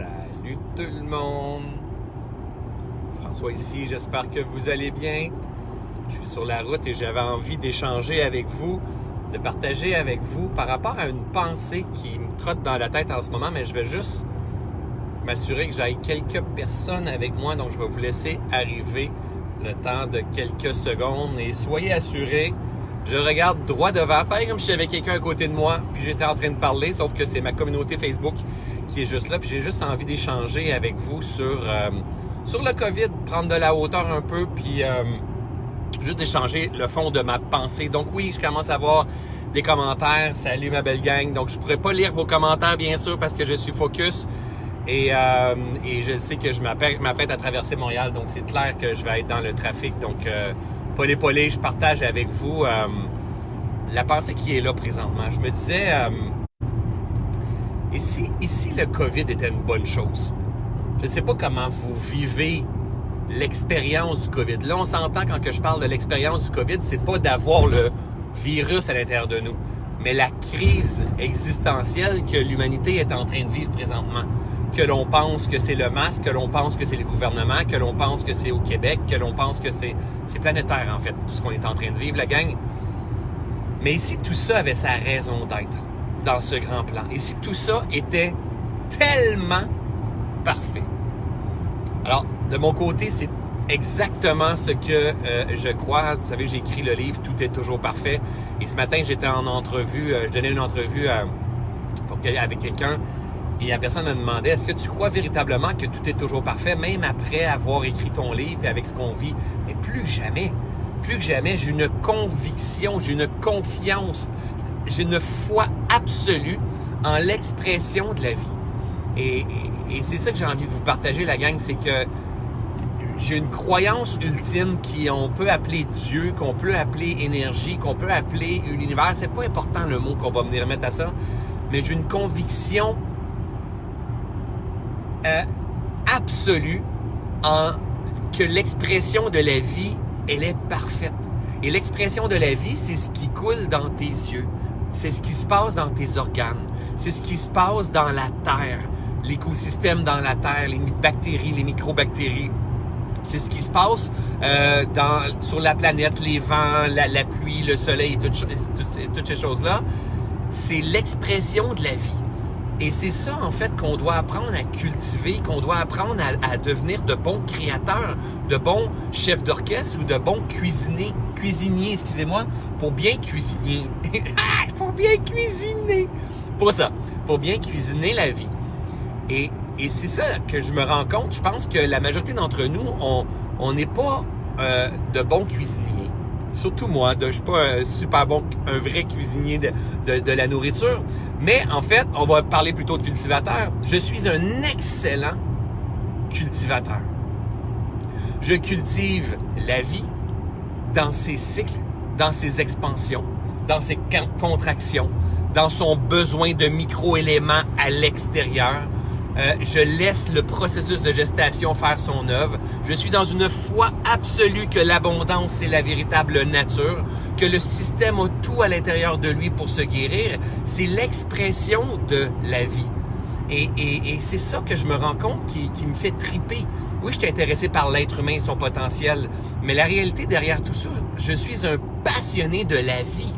Salut tout le monde! François ici, j'espère que vous allez bien. Je suis sur la route et j'avais envie d'échanger avec vous, de partager avec vous par rapport à une pensée qui me trotte dans la tête en ce moment, mais je vais juste m'assurer que j'aille quelques personnes avec moi, donc je vais vous laisser arriver le temps de quelques secondes et soyez assurés, je regarde droit devant, pareil comme si j'avais quelqu'un à côté de moi, puis j'étais en train de parler, sauf que c'est ma communauté Facebook qui est juste là, puis j'ai juste envie d'échanger avec vous sur, euh, sur le COVID, prendre de la hauteur un peu, puis euh, juste d'échanger le fond de ma pensée. Donc oui, je commence à voir des commentaires. Salut ma belle gang. Donc je pourrais pas lire vos commentaires bien sûr parce que je suis focus et, euh, je sais que je m'apprête à traverser Montréal. Donc c'est clair que je vais être dans le trafic. Donc polé polé, je partage avec vous la pensée qui est là présentement. Je me disais, ici, ici le COVID était une bonne chose. Je ne sais pas comment vous vivez l'expérience du COVID. Là, on s'entend quand que je parle de l'expérience du COVID, c'est pas d'avoir le virus à l'intérieur de nous, mais la crise existentielle que l'humanité est en train de vivre présentement. Que l'on pense que c'est le masque, que l'on pense que c'est le gouvernement, que l'on pense que c'est au Québec, que l'on pense que c'est planétaire en fait, tout ce qu'on est en train de vivre, la gang. Mais ici, tout ça avait sa raison d'être dans ce grand plan. Et si tout ça était tellement parfait. Alors, de mon côté, c'est exactement ce que euh, je crois. Vous savez, j'ai écrit le livre Tout est toujours parfait. Et ce matin, j'étais en entrevue, euh, je donnais une entrevue avec quelqu'un. Et la personne me demandait, est-ce que tu crois véritablement que tout est toujours parfait, même après avoir écrit ton livre et avec ce qu'on vit? Mais plus jamais, plus que jamais, j'ai une conviction, j'ai une confiance, j'ai une foi absolue en l'expression de la vie. Et, c'est ça que j'ai envie de vous partager, la gang, c'est que j'ai une croyance ultime qu'on peut appeler Dieu, qu'on peut appeler énergie, qu'on peut appeler l'univers. C'est pas important le mot qu'on va venir mettre à ça, mais j'ai une conviction euh, absolue en que l'expression de la vie, elle est parfaite. Et l'expression de la vie, c'est ce qui coule dans tes yeux. C'est ce qui se passe dans tes organes. C'est ce qui se passe dans la terre, l'écosystème dans la terre, les bactéries, les microbactéries. C'est ce qui se passe euh, sur la planète, les vents, la, pluie, le soleil, toutes ces choses-là. C'est l'expression de la vie. Et c'est ça, en fait, qu'on doit apprendre à cultiver, qu'on doit apprendre à, à, devenir de bons créateurs, de bons chefs d'orchestre ou de bons cuisiniers, cuisiniers, excusez-moi, pour bien cuisiner. pour bien cuisiner. Pour ça, pour bien cuisiner la vie. Et, et c'est ça que je me rends compte. Je pense que la majorité d'entre nous, on n'est pas euh, de bons cuisiniers surtout moi, je suis pas un super bon, un vrai cuisinier de, de, de, la nourriture, mais en fait, on va parler plutôt de cultivateur. Je suis un excellent cultivateur. Je cultive la vie dans ses cycles, dans ses expansions, dans ses contractions, dans son besoin de micro-éléments à l'extérieur, euh, je laisse le processus de gestation faire son œuvre. Je suis dans une foi absolue que l'abondance est la véritable nature, que le système a tout à l'intérieur de lui pour se guérir. C'est l'expression de la vie. Et, et, c'est ça que je me rends compte qui me fait triper. Oui, je suis intéressé par l'être humain et son potentiel, mais la réalité derrière tout ça, je suis un passionné de la vie,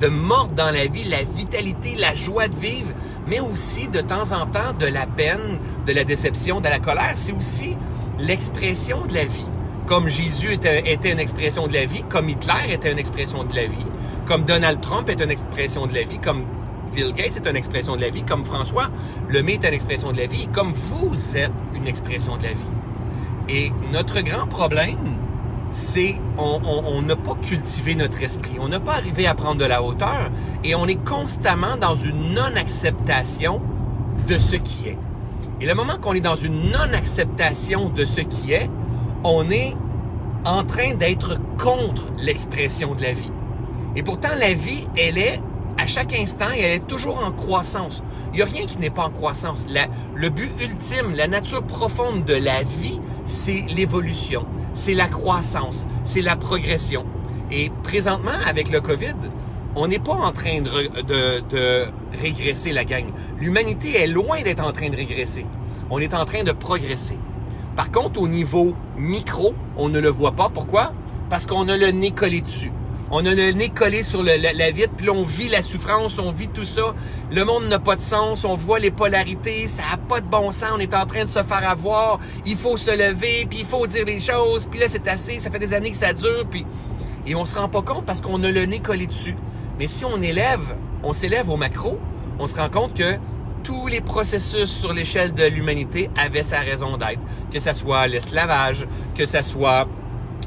de mordre dans la vie, la vitalité, la joie de vivre, mais aussi de temps en temps de la peine, de la déception, de la colère. C'est aussi l'expression de la vie. Comme Jésus était, était, une expression de la vie, comme Hitler était une expression de la vie, comme Donald Trump est une expression de la vie, comme Bill Gates est une expression de la vie, comme François Lemay est une expression de la vie, comme vous êtes une expression de la vie. Et notre grand problème, c'est on n'a pas cultivé notre esprit, on n'a pas arrivé à prendre de la hauteur et on est constamment dans une non-acceptation de ce qui est. Et le moment qu'on est dans une non-acceptation de ce qui est, on est en train d'être contre l'expression de la vie. Et pourtant, la vie, elle est à chaque instant elle est toujours en croissance. Il n'y a rien qui n'est pas en croissance. Le but ultime, la nature profonde de la vie, c'est l'évolution c'est la croissance, c'est la progression. Et présentement, avec le COVID, on n'est pas en train de, régresser la gang. L'humanité est loin d'être en train de régresser. On est en train de progresser. Par contre, au niveau micro, on ne le voit pas. Pourquoi? Parce qu'on a le nez collé dessus. On a le nez collé sur la, la, vitre, puis là, on vit la souffrance, on vit tout ça. Le monde n'a pas de sens, on voit les polarités, ça n'a pas de bon sens, on est en train de se faire avoir. Il faut se lever, puis il faut dire des choses, puis là, c'est assez, ça fait des années que ça dure, puis... Et on se rend pas compte parce qu'on a le nez collé dessus. Mais si on élève, on s'élève au macro, on se rend compte que tous les processus sur l'échelle de l'humanité avaient sa raison d'être. Que ce soit l'esclavage, que ce soit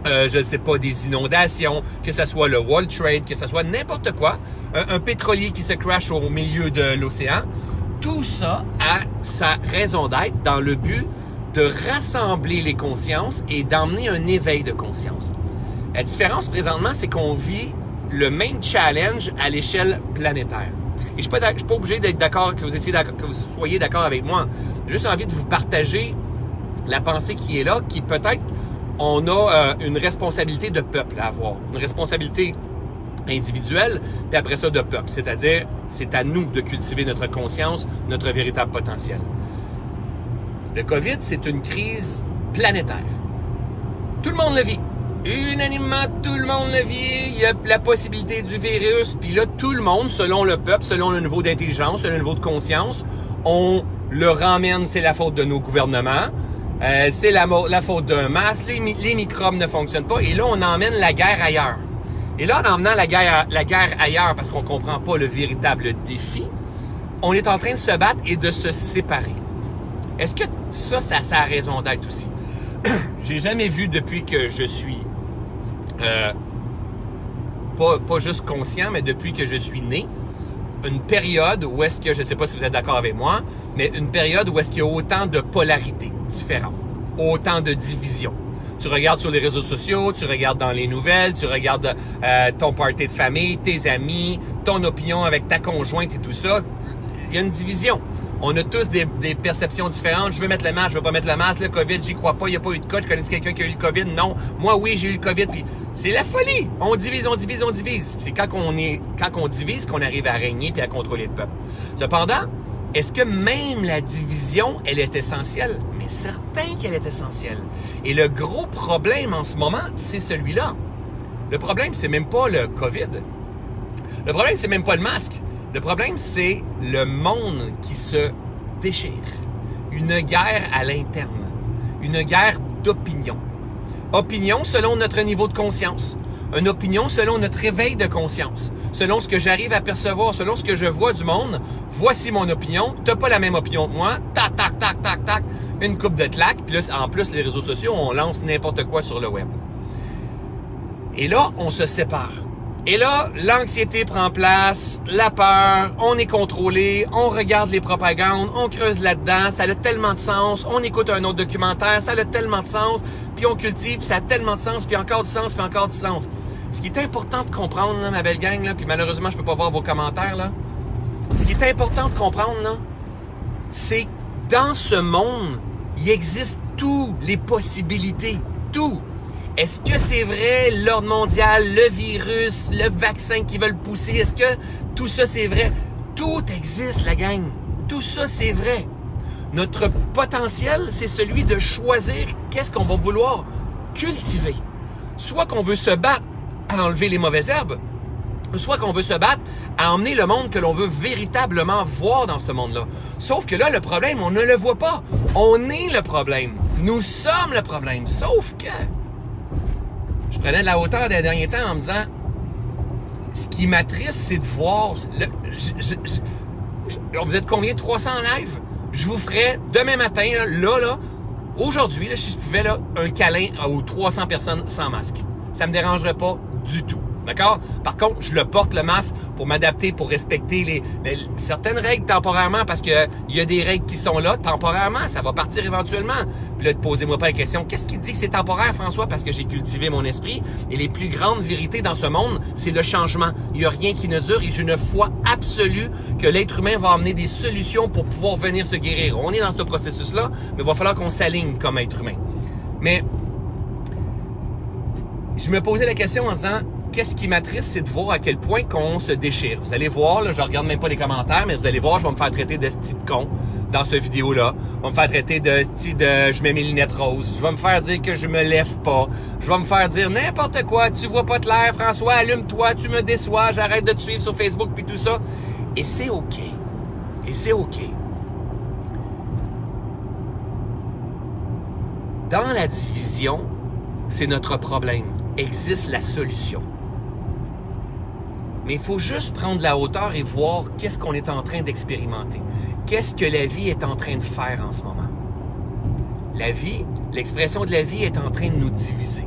euh, je ne sais pas, des inondations, que ce soit le World Trade, que ce soit n'importe quoi, un, pétrolier qui se crash au milieu de l'océan, tout ça a sa raison d'être dans le but de rassembler les consciences et d'emmener un éveil de conscience. La différence présentement, c'est qu'on vit le même challenge à l'échelle planétaire. Et je ne suis, pas obligé d'être d'accord, que que vous soyez d'accord avec moi. J'ai juste envie de vous partager la pensée qui est là, qui peut-être on a euh, une responsabilité de peuple à avoir, une responsabilité individuelle, puis après ça de peuple. C'est-à-dire, c'est à nous de cultiver notre conscience, notre véritable potentiel. Le COVID, c'est une crise planétaire. Tout le monde le vit. Unanimement, tout le monde le vit. Il y a la possibilité du virus. Puis là, tout le monde, selon le peuple, selon le niveau d'intelligence, selon le niveau de conscience, on le ramène, c'est la faute de nos gouvernements. Euh, c'est la, faute d'un masque, les, microbes ne fonctionnent pas, et là, on emmène la guerre ailleurs. Et là, en emmenant la guerre, ailleurs, parce qu'on comprend pas le véritable défi, on est en train de se battre et de se séparer. Est-ce que ça, ça, ça a raison d'être aussi? J'ai jamais vu depuis que je suis euh, pas, pas juste conscient, mais depuis que je suis né, une période où est-ce que, je ne sais pas si vous êtes d'accord avec moi, mais une période où est-ce qu'il y a autant de polarité différentes, autant de divisions. Tu regardes sur les réseaux sociaux, tu regardes dans les nouvelles, tu regardes euh, ton party de famille, tes amis, ton opinion avec ta conjointe et tout ça. Il y a une division. On a tous des, perceptions différentes. Je veux mettre le masque, je veux pas mettre le masque. Le COVID, j'y crois pas. Il n'y a pas eu de cas. Je connais quelqu'un qui a eu le COVID? Non. Moi, oui, j'ai eu le COVID. Puis c'est la folie. On divise, on divise, on divise. C'est quand on quand on divise qu'on arrive à régner puis à contrôler le peuple. Cependant, est-ce que même la division, elle est essentielle? Mais certain qu'elle est essentielle. Et le gros problème en ce moment, c'est celui-là. Le problème, c'est même pas le COVID. Le problème, c'est même pas le masque. Le problème, c'est le monde qui se déchire. Une guerre à l'interne. Une guerre d'opinion. Opinion selon notre niveau de conscience. Une opinion selon notre réveil de conscience. Selon ce que j'arrive à percevoir, selon ce que je vois du monde. Voici mon opinion. T'as pas la même opinion que moi. Tac, tac, tac, tac, tac. Une coupe de claques. Puis là, en plus, les réseaux sociaux, on lance n'importe quoi sur le web. Et là, on se sépare. Et là, l'anxiété prend place, la peur, on est contrôlé, on regarde les propagandes, on creuse là-dedans, ça a tellement de sens, on écoute un autre documentaire, ça a tellement de sens, puis on cultive, puis ça a tellement de sens, puis encore du sens, puis encore du sens. Ce qui est important de comprendre, ma belle gang, là, puis malheureusement, je peux pas voir vos commentaires, là. Ce qui est important de comprendre, c'est dans ce monde, il existe toutes les possibilités, tout. Est-ce que c'est vrai l'ordre mondial, le virus, le vaccin qui veulent pousser? Est-ce que tout ça c'est vrai? Tout existe, la gang. Tout ça c'est vrai. Notre potentiel, c'est celui de choisir qu'est-ce qu'on va vouloir cultiver. Soit qu'on veut se battre à enlever les mauvaises herbes, soit qu'on veut se battre à emmener le monde que l'on veut véritablement voir dans ce monde-là. Sauf que là, le problème, on ne le voit pas. On est le problème. Nous sommes le problème. Sauf que je prenais de la hauteur des derniers temps en me disant ce qui m'attriste, c'est de voir. Le, vous êtes combien? 300 live Je vous ferai demain matin, là, là, aujourd'hui, si je pouvais, là, un câlin aux 300 personnes sans masque. Ça me dérangerait pas du tout. D'accord? Par contre, je le porte le masque pour m'adapter, pour respecter les, certaines règles temporairement parce que il y a des règles qui sont là temporairement. Ça va partir éventuellement. Puis là, posez-moi pas la question. Qu'est-ce qui dit que c'est temporaire, François? Parce que j'ai cultivé mon esprit. Et les plus grandes vérités dans ce monde, c'est le changement. Il n'y a rien qui ne dure et j'ai une foi absolue que l'être humain va amener des solutions pour pouvoir venir se guérir. On est dans ce processus-là, mais il va falloir qu'on s'aligne comme être humain. Mais je me posais la question en disant, qu'est-ce qui m'attriste, c'est de voir à quel point qu'on se déchire. Vous allez voir, là, je regarde même pas les commentaires, mais vous allez voir, je vais me faire traiter d'esti de con dans cette vidéo-là. On va me faire traiter de, de je mets mes lunettes roses. Je vais me faire dire que je me lève pas. Je vais me faire dire n'importe quoi. Tu vois pas de l'air, François, allume-toi, tu me déçois, j'arrête de te suivre sur Facebook puis tout ça. Et c'est OK. Et c'est OK. Dans la division, c'est notre problème. Existe la solution. Mais il faut juste prendre la hauteur et voir qu'est-ce qu'on est en train d'expérimenter. Qu'est-ce que la vie est en train de faire en ce moment? La vie, l'expression de la vie est en train de nous diviser.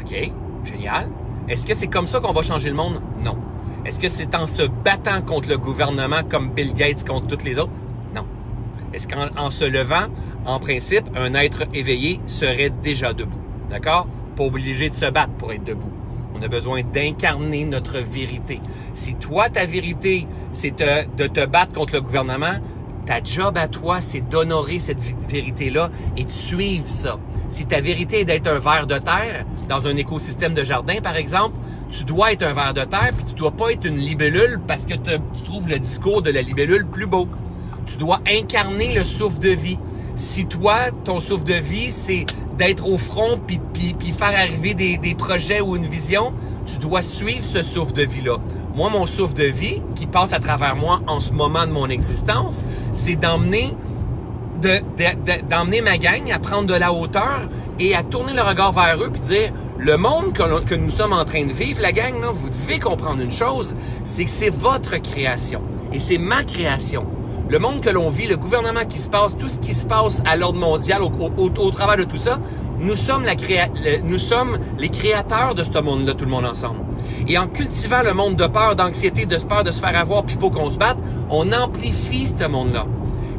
OK, génial. Est-ce que c'est comme ça qu'on va changer le monde? Non. Est-ce que c'est en se battant contre le gouvernement comme Bill Gates contre toutes les autres? Non. Est-ce qu'en se levant, en principe, un être éveillé serait déjà debout? D'accord? Pas obligé de se battre pour être debout. On a besoin d'incarner notre vérité. Si toi, ta vérité, c'est de te battre contre le gouvernement, ta job à toi, c'est d'honorer cette vérité-là et de suivre ça. Si ta vérité est d'être un ver de terre dans un écosystème de jardin, par exemple, tu dois être un ver de terre, puis tu dois pas être une libellule parce que tu trouves le discours de la libellule plus beau. Tu dois incarner le souffle de vie. Si toi, ton souffle de vie, c'est d'être au front puis, puis, faire arriver des, des, projets ou une vision, tu dois suivre ce souffle de vie-là. Moi, mon souffle de vie qui passe à travers moi en ce moment de mon existence, c'est d'emmener de, ma gang à prendre de la hauteur et à tourner le regard vers eux puis dire le monde que, que, nous sommes en train de vivre, la gang, là, vous devez comprendre une chose, c'est que c'est votre création et c'est ma création le monde que l'on vit, le gouvernement qui se passe, tout ce qui se passe à l'ordre mondial au, travers de tout ça, nous sommes, les créateurs de ce monde-là, tout le monde ensemble. Et en cultivant le monde de peur, d'anxiété, de peur de se faire avoir, puis il faut qu'on se batte, on amplifie ce monde-là.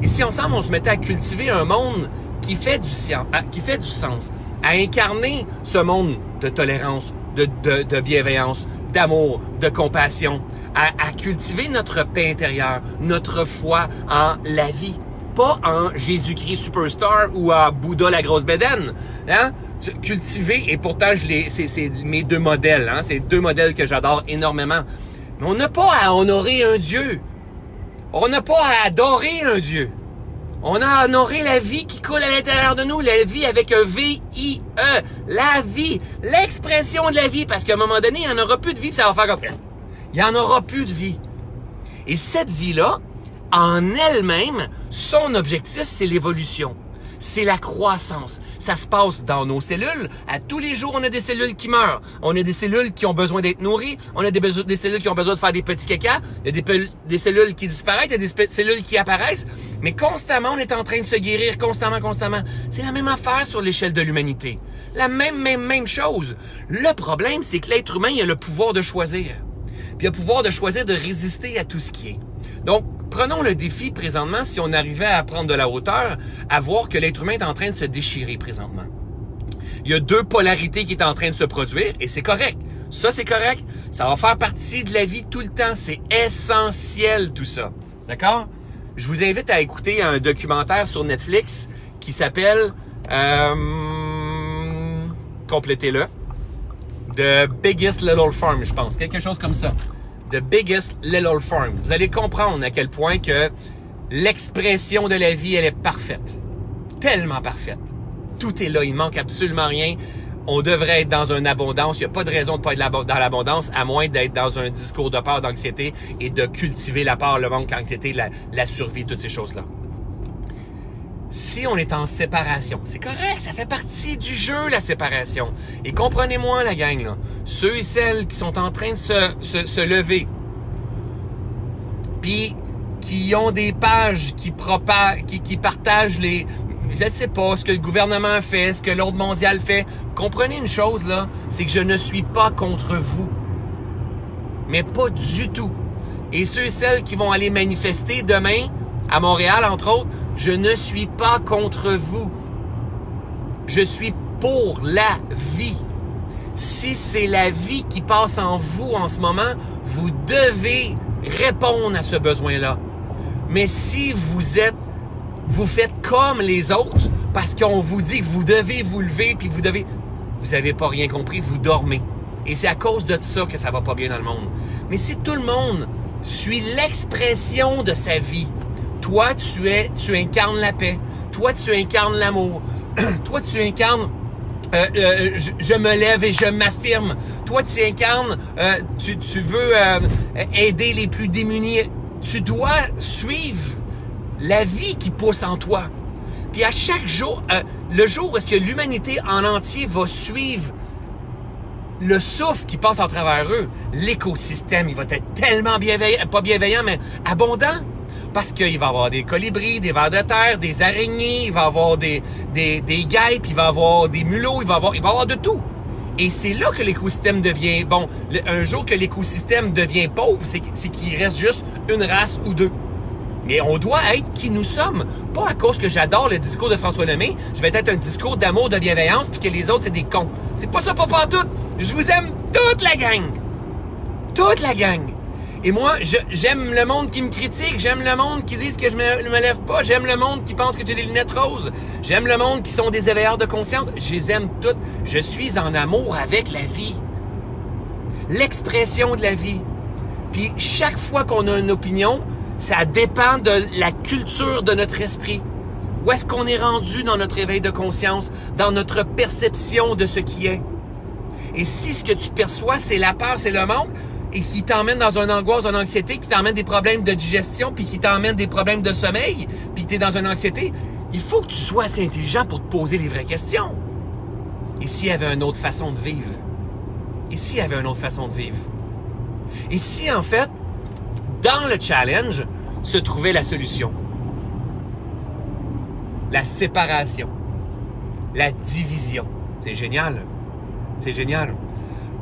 Et si ensemble, on se mettait à cultiver un monde qui fait du, sens, à incarner ce monde de tolérance, de bienveillance, d'amour, de compassion, à, cultiver notre paix intérieure, notre foi en la vie, pas en Jésus-Christ superstar ou à Bouddha la grosse bédaine. Hein? Cultiver, et pourtant je les, c'est, mes deux modèles, hein? c'est deux modèles que j'adore énormément. Mais on n'a pas à honorer un Dieu. On n'a pas à adorer un Dieu. On a à honorer la vie qui coule à l'intérieur de nous, la vie avec un V-I-E, la vie, l'expression de la vie, parce qu'à un moment donné, il n'y en aura plus de vie, puis ça va faire comme... Il n'y en aura plus de vie. Et cette vie-là, en elle-même, son objectif, c'est l'évolution. C'est la croissance. Ça se passe dans nos cellules. À tous les jours, on a des cellules qui meurent. On a des cellules qui ont besoin d'être nourries. On a des, cellules qui ont besoin de faire des petits caca. Il y a des, des cellules qui disparaissent. Il y a des cellules qui apparaissent. Mais constamment, on est en train de se guérir. Constamment, constamment. C'est la même affaire sur l'échelle de l'humanité. La même, même, même chose. Le problème, c'est que l'être humain, il a le pouvoir de choisir puis le pouvoir de choisir de résister à tout ce qui est. Donc, prenons le défi présentement, si on arrivait à prendre de la hauteur, à voir que l'être humain est en train de se déchirer présentement. Il y a deux polarités qui est en train de se produire et c'est correct. Ça, c'est correct. Ça va faire partie de la vie tout le temps. C'est essentiel tout ça. D'accord? Je vous invite à écouter un documentaire sur Netflix qui s'appelle... Euh, complétez-le. The Biggest Little Farm, je pense. Quelque chose comme ça. The Biggest Little Farm. Vous allez comprendre à quel point que l'expression de la vie, elle est parfaite. Tellement parfaite. Tout est là, il manque absolument rien. On devrait être dans une abondance. Il n'y a pas de raison de pas être dans l'abondance, à moins d'être dans un discours de peur, d'anxiété et de cultiver la peur, le manque, l'anxiété, la, la survie, toutes ces choses-là si on est en séparation. C'est correct, ça fait partie du jeu, la séparation. Et comprenez-moi, la gang, là, ceux et celles qui sont en train de se, se, lever, puis qui ont des pages qui, qui, qui partagent les... Je ne sais pas ce que le gouvernement fait, ce que l'ordre mondial fait. Comprenez une chose, là, c'est que je ne suis pas contre vous. Mais pas du tout. Et ceux et celles qui vont aller manifester demain, à Montréal, entre autres, je ne suis pas contre vous. Je suis pour la vie. Si c'est la vie qui passe en vous en ce moment, vous devez répondre à ce besoin-là. Mais si vous êtes, vous faites comme les autres, parce qu'on vous dit que vous devez vous lever, puis vous devez, vous n'avez pas rien compris, vous dormez. Et c'est à cause de ça que ça va pas bien dans le monde. Mais si tout le monde suit l'expression de sa vie, Toi, tu es, tu incarnes la paix. Toi, tu incarnes l'amour. Toi, tu incarnes euh, euh, je, me lève et je m'affirme. Toi, tu incarnes, euh, tu, veux aider les plus démunis. Tu dois suivre la vie qui pousse en toi. Puis à chaque jour, le jour où est-ce que l'humanité en entier va suivre le souffle qui passe à travers eux, l'écosystème, il va être tellement bienveillant, pas bienveillant, mais abondant. Parce qu'il va y avoir des colibris, des vers de terre, des araignées, il va y avoir des, des, des guêpes, il va y avoir des mulots, il va y avoir, avoir de tout. Et c'est là que l'écosystème devient, bon, un jour que l'écosystème devient pauvre, c'est qu'il reste juste une race ou deux. Mais on doit être qui nous sommes. Pas à cause que j'adore le discours de François Lemay, je vais être un discours d'amour, de bienveillance, puis que les autres, c'est des cons. C'est pas ça, pas tout. Je vous aime toute la gang. Toute la gang. Et moi, j'aime le monde qui me critique, j'aime le monde qui dit que je me, me lève pas, j'aime le monde qui pense que j'ai des lunettes roses, j'aime le monde qui sont des éveilleurs de conscience, je les aime toutes. Je suis en amour avec la vie. L'expression de la vie. Puis chaque fois qu'on a une opinion, ça dépend de la culture de notre esprit. Où est-ce qu'on est rendu dans notre éveil de conscience, dans notre perception de ce qui est? Et si ce que tu perçois, c'est la peur, c'est le manque, et qui t'emmène dans une angoisse, une anxiété, qui t'emmène des problèmes de digestion, puis qui t'emmène des problèmes de sommeil, puis tu es dans une anxiété, il faut que tu sois assez intelligent pour te poser les vraies questions. Et s'il y avait une autre façon de vivre? Et s'il y avait une autre façon de vivre? Et si, en fait, dans le challenge, se trouvait la solution? La séparation. La division. C'est génial. C'est génial.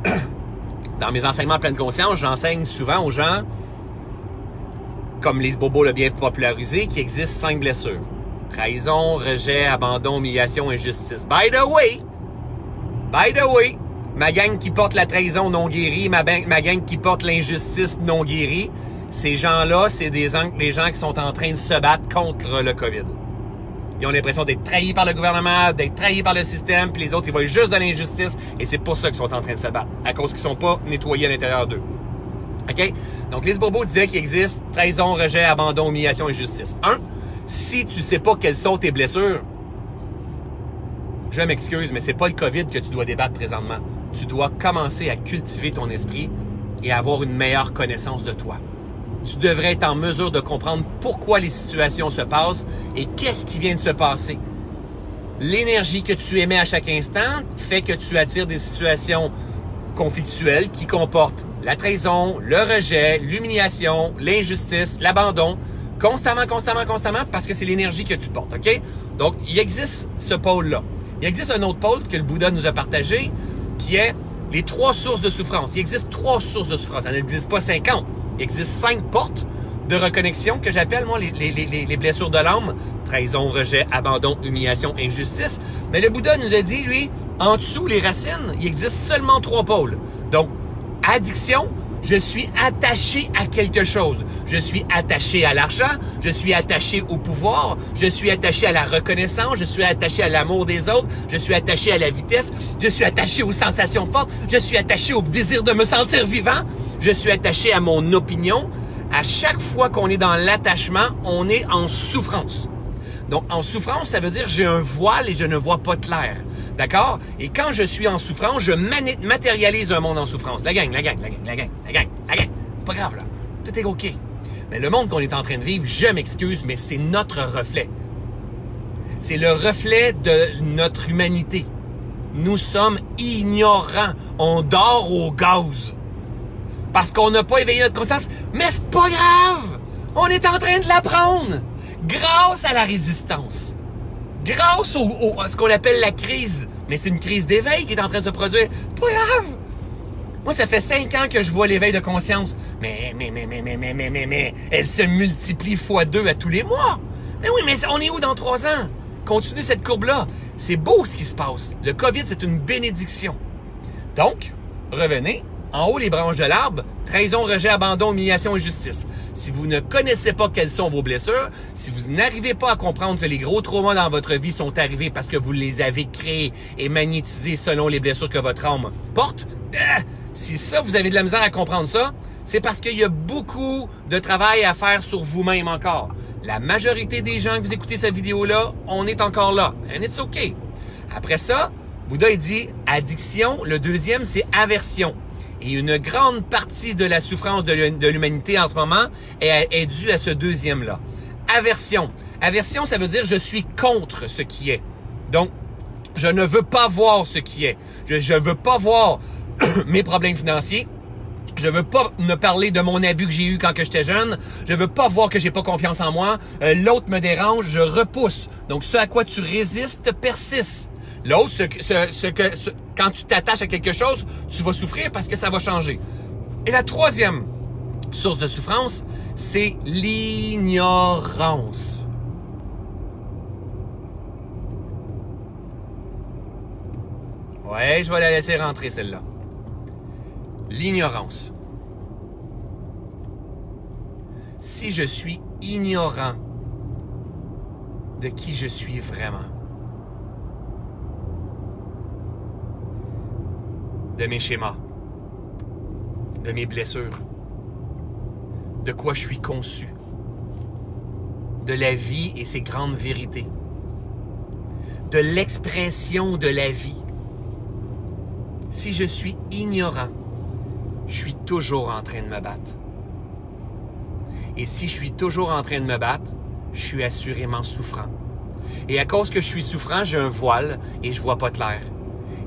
dans mes enseignements pleine conscience, j'enseigne souvent aux gens, comme Lise Bobo l'a bien popularisé, qu'il existe cinq blessures. Trahison, rejet, abandon, humiliation, injustice. By the way, by the way, ma gang qui porte la trahison non guérie, ma, ma gang qui porte l'injustice non guérie, ces gens-là, c'est des, des gens qui sont en train de se battre contre le COVID. Ils ont l'impression d'être trahis par le gouvernement, d'être trahis par le système, puis les autres, ils voient juste de l'injustice, et c'est pour ça qu'ils sont en train de se battre, à cause qu'ils sont pas nettoyés à l'intérieur d'eux. OK? Donc, Lise Bourbeau disait qu'il existe trahison, rejet, abandon, humiliation et justice. Un, si tu sais pas quelles sont tes blessures, je m'excuse, mais c'est pas le COVID que tu dois débattre présentement. Tu dois commencer à cultiver ton esprit et avoir une meilleure connaissance de toi tu devrais être en mesure de comprendre pourquoi les situations se passent et qu'est-ce qui vient de se passer. L'énergie que tu émets à chaque instant fait que tu attires des situations conflictuelles qui comportent la trahison, le rejet, l'humiliation, l'injustice, l'abandon, constamment, constamment, constamment, parce que c'est l'énergie que tu portes, OK? Donc, il existe ce pôle-là. Il existe un autre pôle que le Bouddha nous a partagé, qui est les trois sources de souffrance. Il existe trois sources de souffrance. Il n'existe pas 50. Il existe cinq portes de reconnexion que j'appelle, moi, les, les, les, les, blessures de l'âme. Trahison, rejet, abandon, humiliation, injustice. Mais le Bouddha nous a dit, lui, en dessous, les racines, il existe seulement trois pôles. Donc, addiction, je suis attaché à quelque chose. Je suis attaché à l'argent, je suis attaché au pouvoir, je suis attaché à la reconnaissance, je suis attaché à l'amour des autres, je suis attaché à la vitesse, je suis attaché aux sensations fortes, je suis attaché au désir de me sentir vivant, je suis attaché à mon opinion. À chaque fois qu'on est dans l'attachement, on est en souffrance. Donc, en souffrance, ça veut dire j'ai un voile et je ne vois pas clair. D'accord? Et quand je suis en souffrance, je matérialise un monde en souffrance. La gang, la gang, la gang, la gang, la gang, la gang. C'est pas grave, là. Tout est OK. Mais le monde qu'on est en train de vivre, je m'excuse, mais c'est notre reflet. C'est le reflet de notre humanité. Nous sommes ignorants. On dort au gaz parce qu'on n'a pas éveillé notre conscience. Mais c'est pas grave! On est en train de l'apprendre! Grâce à la résistance. Grâce au, à ce qu'on appelle la crise. Mais c'est une crise d'éveil qui est en train de se produire. Pas grave! Moi, ça fait cinq ans que je vois l'éveil de conscience. Mais, mais, mais, mais, mais, mais, mais, mais, mais, elle se multiplie fois deux à tous les mois. Mais oui, mais on est où dans trois ans? Continue cette courbe-là. C'est beau ce qui se passe. Le COVID, c'est une bénédiction. Donc, revenez, en haut, les branches de l'arbre, trahison, rejet, abandon, humiliation et justice. Si vous ne connaissez pas quelles sont vos blessures, si vous n'arrivez pas à comprendre que les gros traumas dans votre vie sont arrivés parce que vous les avez créés et magnétisés selon les blessures que votre âme porte, euh, si ça, vous avez de la misère à comprendre ça, c'est parce qu'il y a beaucoup de travail à faire sur vous-même encore. La majorité des gens que vous écoutez cette vidéo-là, on est encore là. And it's okay. Après ça, Bouddha, dit addiction. Le deuxième, c'est aversion. Et une grande partie de la souffrance de l'humanité en ce moment est, due à ce deuxième-là. Aversion. Aversion, ça veut dire je suis contre ce qui est. Donc, je ne veux pas voir ce qui est. Je ne veux pas voir mes problèmes financiers. Je veux pas me parler de mon abus que j'ai eu quand que j'étais jeune. Je veux pas voir que j'ai pas confiance en moi. Euh, l'autre me dérange, je repousse. Donc, ce à quoi tu résistes persiste. L'autre, ce, que, quand tu t'attaches à quelque chose, tu vas souffrir parce que ça va changer. Et la troisième source de souffrance, c'est l'ignorance. Ouais, je vais la laisser rentrer celle-là. L'ignorance. Si je suis ignorant de qui je suis vraiment, de mes schémas, de mes blessures, de quoi je suis conçu, de la vie et ses grandes vérités, de l'expression de la vie. Si je suis ignorant, je suis toujours en train de me battre. Et si je suis toujours en train de me battre, je suis assurément souffrant. Et à cause que je suis souffrant, j'ai un voile et je vois pas clair.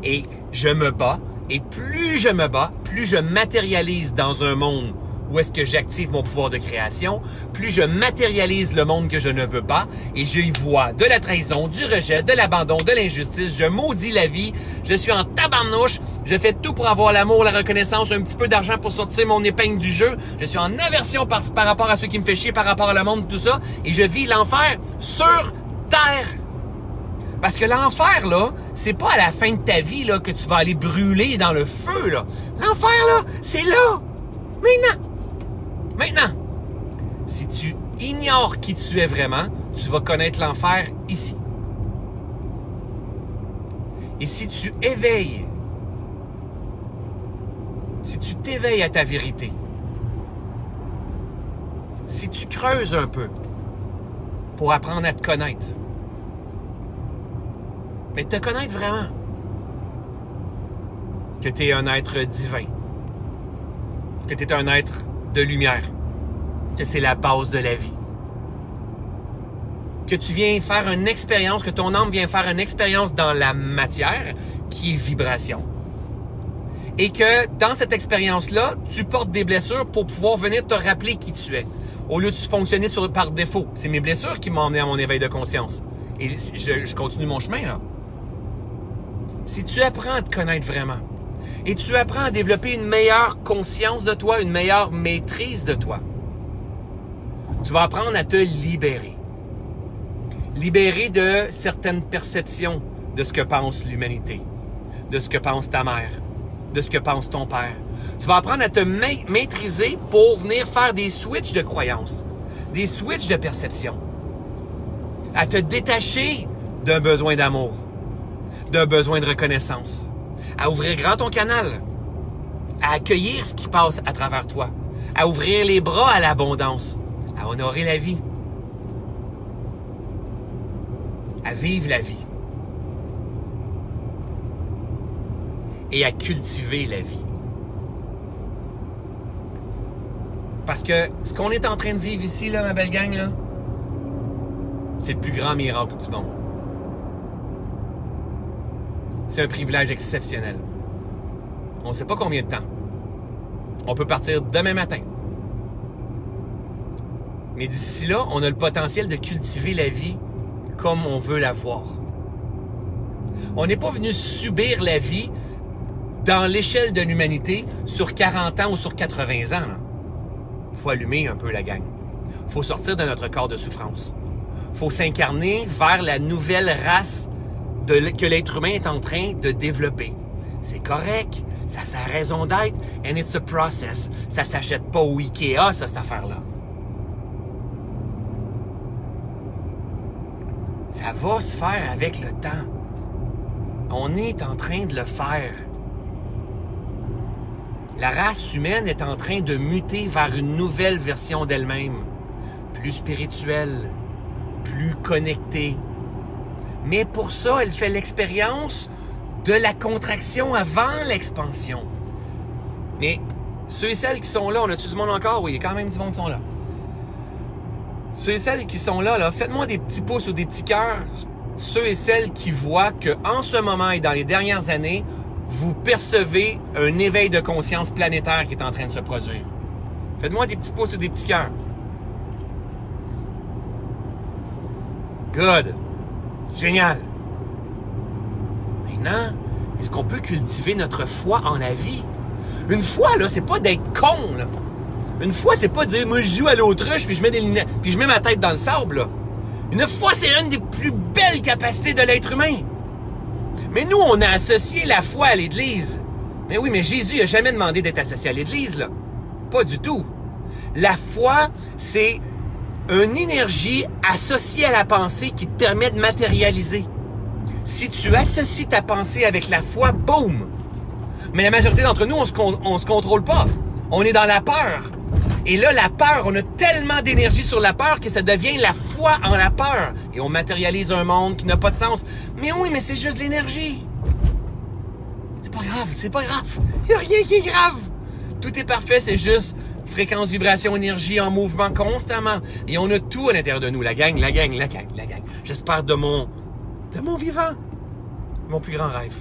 Et je me bats et plus je me bats, plus je matérialise dans un monde où est-ce que j'active mon pouvoir de création, plus je matérialise le monde que je ne veux pas et je y vois de la trahison, du rejet, de l'abandon, de l'injustice. Je maudis la vie. Je suis en tabarnouche. Je fais tout pour avoir l'amour, la reconnaissance, un petit peu d'argent pour sortir mon épingle du jeu. Je suis en aversion par, rapport à ce qui me fait chier, par rapport à le monde, tout ça. Et je vis l'enfer sur terre. Parce que l'enfer, là, c'est pas à la fin de ta vie, là, que tu vas aller brûler dans le feu, là. L'enfer, là, c'est là. Maintenant. Maintenant. Si tu ignores qui tu es vraiment, tu vas connaître l'enfer ici. Et si tu éveilles, si tu t'éveilles à ta vérité, si tu creuses un peu pour apprendre à te connaître, mais te connaître vraiment. Que tu es un être divin. Que tu es un être de lumière. Que c'est la base de la vie. Que tu viens faire une expérience, que ton âme vient faire une expérience dans la matière qui est vibration. Et que dans cette expérience-là, tu portes des blessures pour pouvoir venir te rappeler qui tu es. Au lieu de fonctionner par défaut. C'est mes blessures qui m'ont emmené à mon éveil de conscience. Et je, je continue mon chemin, là si tu apprends à te connaître vraiment et tu apprends à développer une meilleure conscience de toi, une meilleure maîtrise de toi, tu vas apprendre à te libérer. Libérer de certaines perceptions de ce que pense l'humanité, de ce que pense ta mère, de ce que pense ton père. Tu vas apprendre à te maîtriser pour venir faire des switches de croyances, des switches de perception, à te détacher d'un besoin d'amour, d'un besoin de reconnaissance, à ouvrir grand ton canal, à accueillir ce qui passe à travers toi, à ouvrir les bras à l'abondance, à honorer la vie, à vivre la vie. Et à cultiver la vie. Parce que ce qu'on est en train de vivre ici, là, ma belle gang, c'est le plus grand miracle du monde. C'est un privilège exceptionnel. On ne sait pas combien de temps. On peut partir demain matin. Mais d'ici là, on a le potentiel de cultiver la vie comme on veut la voir. On n'est pas venu subir la vie dans l'échelle de l'humanité sur 40 ans ou sur 80 ans. Il faut allumer un peu la gang. Il faut sortir de notre corps de souffrance. Il faut s'incarner vers la nouvelle race que l'être humain est en train de développer. C'est correct, ça a sa raison d'être, and it's a process. Ça s'achète pas au Ikea, ça, cette affaire-là. Ça va se faire avec le temps. On est en train de le faire. La race humaine est en train de muter vers une nouvelle version d'elle-même. plus spirituelle, plus connectée. Mais pour ça, elle fait l'expérience de la contraction avant l'expansion. Mais ceux et celles qui sont là, on a-tu du monde encore? Oui, il y a quand même du monde qui sont là. Ceux et celles qui sont là, là faites-moi des petits pouces ou des petits cœurs. Ceux et celles qui voient que en ce moment et dans les dernières années, vous percevez un éveil de conscience planétaire qui est en train de se produire. Faites-moi des petits pouces ou des petits cœurs. Good. Génial. Maintenant, est-ce qu'on peut cultiver notre foi en la vie? Une foi, là, c'est pas d'être con. Une foi, c'est pas de dire, moi, je joue à l'autruche, puis je mets des lunettes, puis je mets ma tête dans le sable, là. Une foi, c'est une des plus belles capacités de l'être humain. Mais nous, on a associé la foi à l'Église. Mais oui, mais Jésus a jamais demandé d'être associé à l'Église, là. Pas du tout. La foi, c'est une énergie associée à la pensée qui te permet de matérialiser. Si tu associes ta pensée avec la foi, boum! Mais la majorité d'entre nous, on se, se contrôle pas. On est dans la peur. Et là, la peur, on a tellement d'énergie sur la peur que ça devient la foi en la peur. Et on matérialise un monde qui n'a pas de sens. Mais oui, mais c'est juste l'énergie. C'est pas grave, c'est pas grave. Il a rien qui est grave. Tout est parfait, c'est juste fréquence, vibration, énergie en mouvement constamment. Et on a tout à l'intérieur de nous. La gang, la gang, la gang, la gang. J'espère de mon, de mon vivant. Mon plus grand rêve.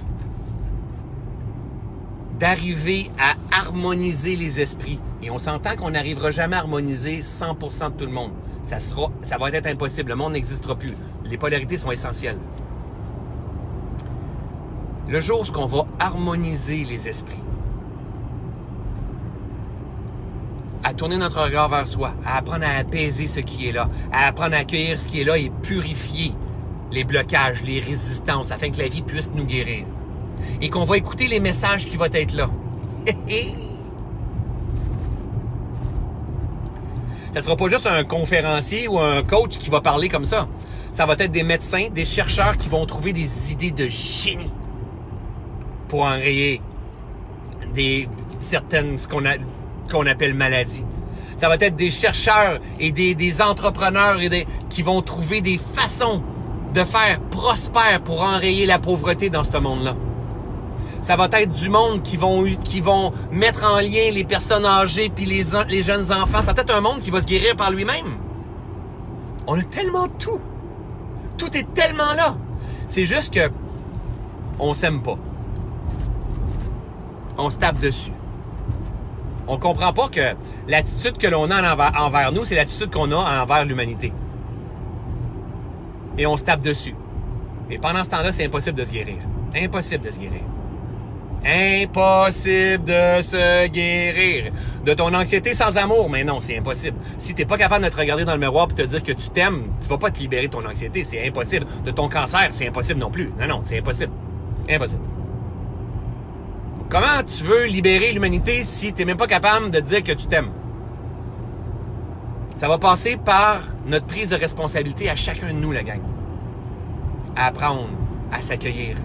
D'arriver à harmoniser les esprits. Et on s'entend qu'on n'arrivera jamais à harmoniser 100% de tout le monde. Ça, sera, ça va être impossible. Le monde n'existera plus. Les polarités sont essentielles. Le jour où on va harmoniser les esprits, à tourner notre regard vers soi, à apprendre à apaiser ce qui est là, à apprendre à accueillir ce qui est là et purifier les blocages, les résistances, afin que la vie puisse nous guérir. Et qu'on va écouter les messages qui vont être là. Ça sera pas juste un conférencier ou un coach qui va parler comme ça. Ça va être des médecins, des chercheurs qui vont trouver des idées de génie pour enrayer des certaines qu'on appelle maladie. Ça va être des chercheurs et des, entrepreneurs et des, qui vont trouver des façons de faire prospère pour enrayer la pauvreté dans ce monde-là. Ça va être du monde qui vont, qui vont mettre en lien les personnes âgées puis les, les jeunes enfants. Ça va être un monde qui va se guérir par lui-même. On a tellement tout. Tout est tellement là. C'est juste que on s'aime pas. On se tape dessus. On comprend pas que l'attitude que l'on a envers, nous, c'est l'attitude qu'on a envers l'humanité. Et on se tape dessus. Et pendant ce temps-là, c'est impossible de se guérir. Impossible de se guérir. Impossible de se guérir. De ton anxiété sans amour, mais non, c'est impossible. Si t'es pas capable de te regarder dans le miroir et te dire que tu t'aimes, tu vas pas te libérer de ton anxiété, c'est impossible. De ton cancer, c'est impossible non plus. Non, non, c'est impossible. Impossible. Comment tu veux libérer l'humanité si tu n'es même pas capable de dire que tu t'aimes? Ça va passer par notre prise de responsabilité à chacun de nous, la gang. À apprendre à s'accueillir.